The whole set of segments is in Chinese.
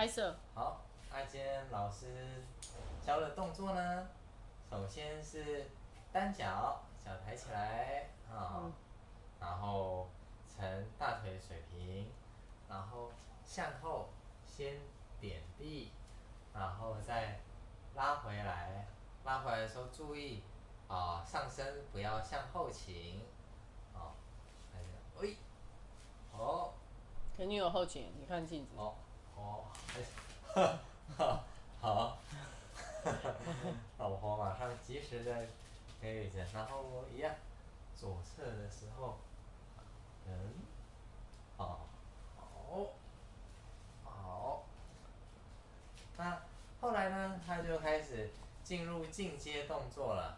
拍摄。好，那今天老师教的动作呢，首先是单脚，脚抬起来啊，嗯然后呈大腿水平，然后向后先点地，然后再拉回来，拉回来的时候注意啊，上身不要向后倾，哦，来这样，喂，哦。肯定有后倾，你看镜子。哦，哦，哎，哈，好，老婆马上及时的给予着，然后一样，左侧的时候，嗯，好，好，好，那后来呢，他就开始进入进阶动作了。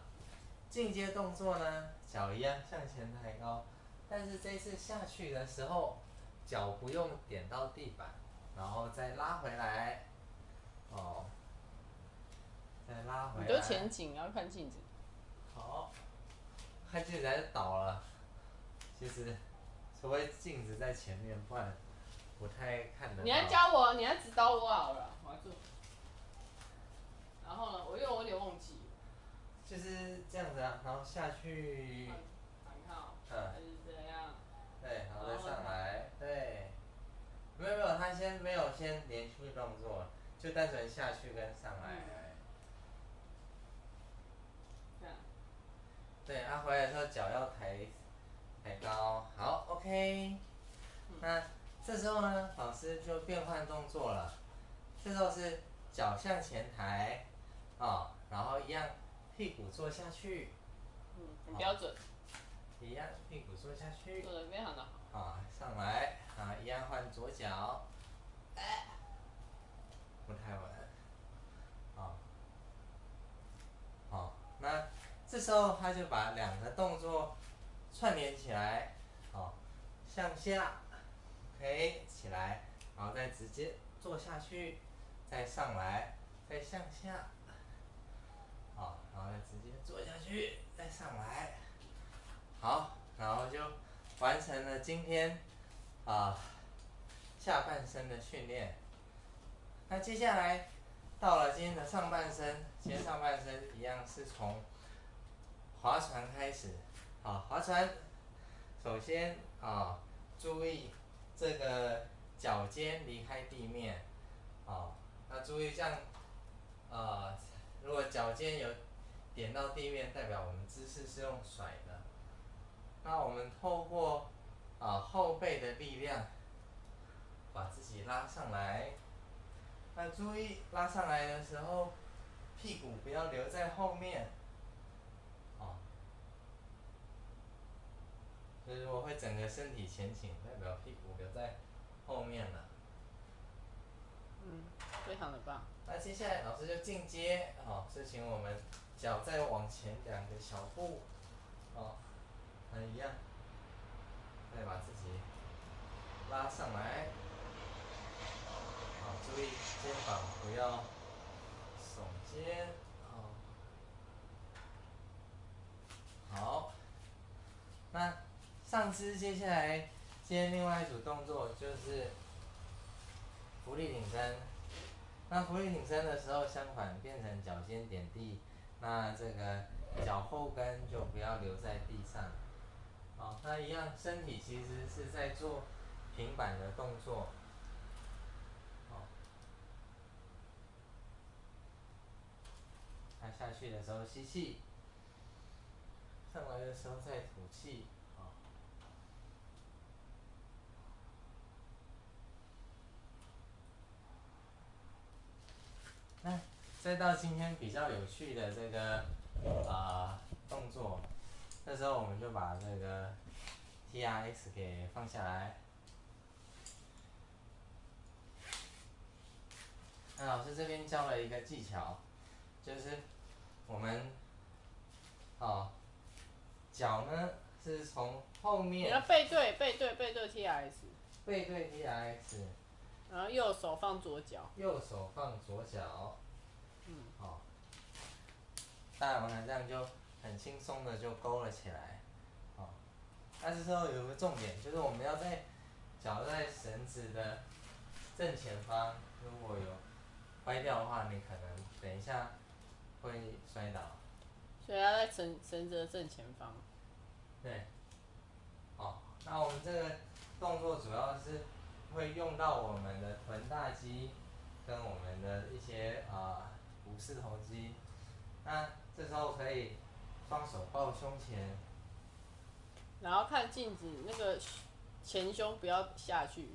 进阶动作呢，脚一样向前抬高，但是这次下去的时候，脚不用点到地板，然后再拉回来，哦，再拉回来。你都前景，要看镜子。好，看镜子还是倒了。其实，除非镜子在前面，不然不太看得。你要教我，你要指导我好了，我来做。然后呢，我因为我有点忘记。就是这样子啊，然后下去，反靠，嗯还是这样。对，然后再上来，对。没有没有，他先没有先连续动作，就单纯下去跟上来。这样。对，他、回来的时候脚要抬抬高，好，OK。那这时候呢，老师就变换动作了。这时候是脚向前抬，啊、然后一样屁股坐下去，嗯，很标准，一样屁股坐下去。做，的非常的好。啊，上来，啊，一样换左脚，哎，不太稳，啊，好，那这时候他就把两个动作串联起来，好，向下，OK，起来，然后再直接坐下去，再上来，再向下，好，然后再直接坐下去，再上来，好，然后就完成了今天啊下半身的训练。那接下来到了今天的上半身，今天上半身一样是从划船开始，好，划船，首先啊注意这个脚尖离开地面，好，那注意这样，呃，如果脚尖有点到地面，代表我们姿势是用甩的。那我们透过啊后背的力量，把自己拉上来。那注意拉上来的时候，屁股不要留在后面，哦。所以如果会整个身体前倾，代表屁股留在后面了。嗯，非常的棒。那接下来老师就进阶，哦，是请我们脚再往前两个小步，哦，那一样，再把自己拉上来，好，注意肩膀不要耸肩，哦，好，那上肢接下来接另外一组动作就是浮力挺身。那浮力挺身的时候，相反变成脚尖点地，那这个脚后跟就不要留在地上。好，那一样，身体其实是在做平板的动作。好，下去的时候吸气，上来的时候再吐气。好。那再到今天比较有趣的这个啊、动作，这时候我们就把这个 T R X 给放下来。那老师这边教了一个技巧，就是我们哦脚呢是从后你要面背对背对背对 T R S，背对 T R X，然后右手放左脚。右手放左脚。嗯。好，当然完了，这样就很轻松的就勾了起来，哦，但是说有个重点，就是我们要在脚在绳子的正前方如果有歪掉的话，你可能等一下会摔倒。所以要在绳绳子的正前方。对。哦，那我们这个动作主要是会用到我们的臀大肌跟我们的一些啊股四头肌。那这时候可以双手抱胸前，然后看镜子，那个前胸不要下去，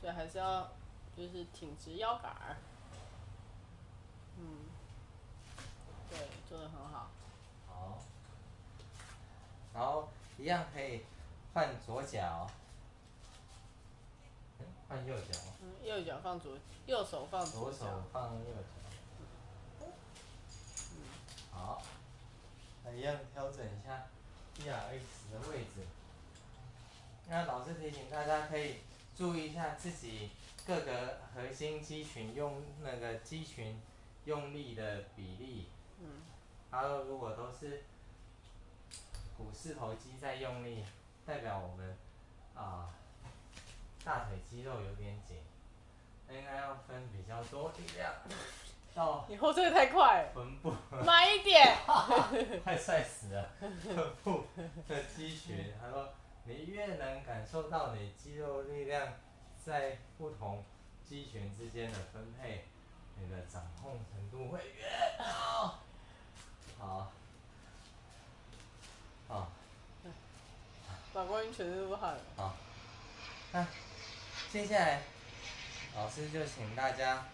所以还是要就是挺直腰杆儿。嗯，对，做的很好。好。然后一样可以换左脚，嗯，换右脚。嗯，右脚放左，右手放左手放右脚。好。那一样调整一下 T R X 的位置。那老师提醒大家可以注意一下自己各个核心肌群用那个肌群用力的比例。嗯。它如果都是股四头肌在用力，代表我们啊大腿肌肉有点紧，应该要分比较多力量到。你后退太快。臀部。慢一点。快帅死了！臀部的肌群，他说你越能感受到你肌肉力量在不同肌群之间的分配，你的掌控程度会越好。好。好。老公，你全身都汗了。好。那接下来，老师就请大家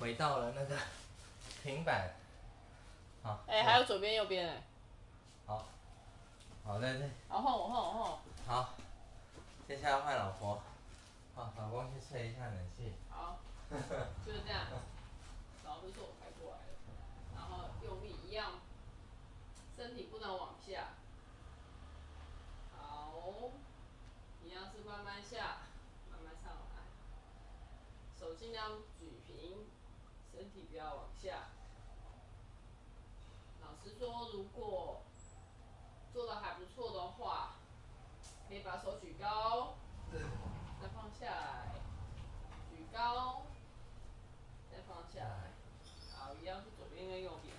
回到了那个平板。好。哎，还有左边、右边哎。好。好在这。好换我，换我，换我。好。接下来换老婆。好，老公去吹一下冷气。好。就是这样。老师说我抬过来了，然后用力一样，身体不能往下。好。一样是慢慢下，慢慢上来。手尽量举平，身体不要往下。老师说，如果错的话，可以把手举高，再放下来，举高，再放下来。好，一样是左边跟右边。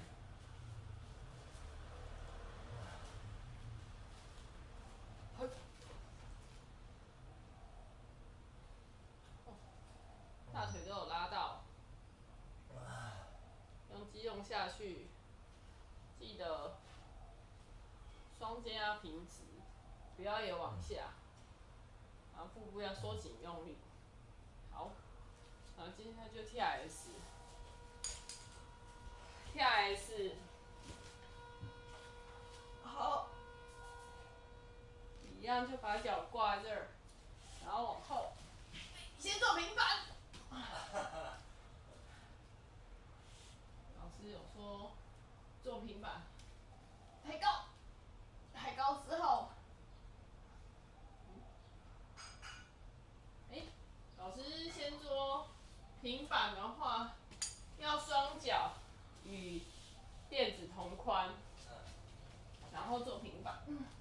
大腿都有拉到。用肌肉下去，记得双肩要平直，不要也往下。然后腹部要收紧用力。好，然后接下来就 T R S，T R S，好，一样就把脚挂在这儿，然后往后，先做平板。老师有说，做平板，抬高，Mm-hmm.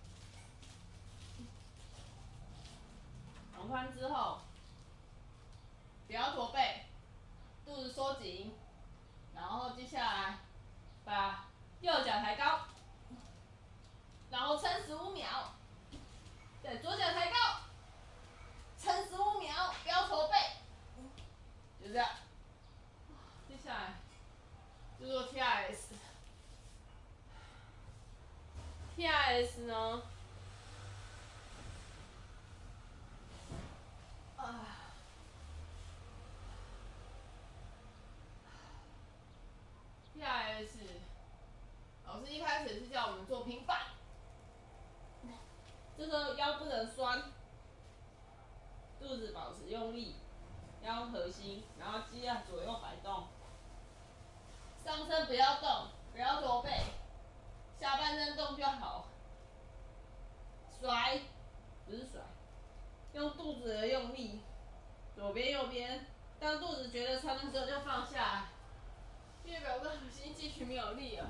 酸，肚子保持用力，腰核心，然后肌啊左右摆动，上身不要动，不要驼背，下半身动就好，甩，不是甩，用肚子的用力，左边右边，当肚子觉得撑的时候就放下。因为表哥核心肌群没有力了。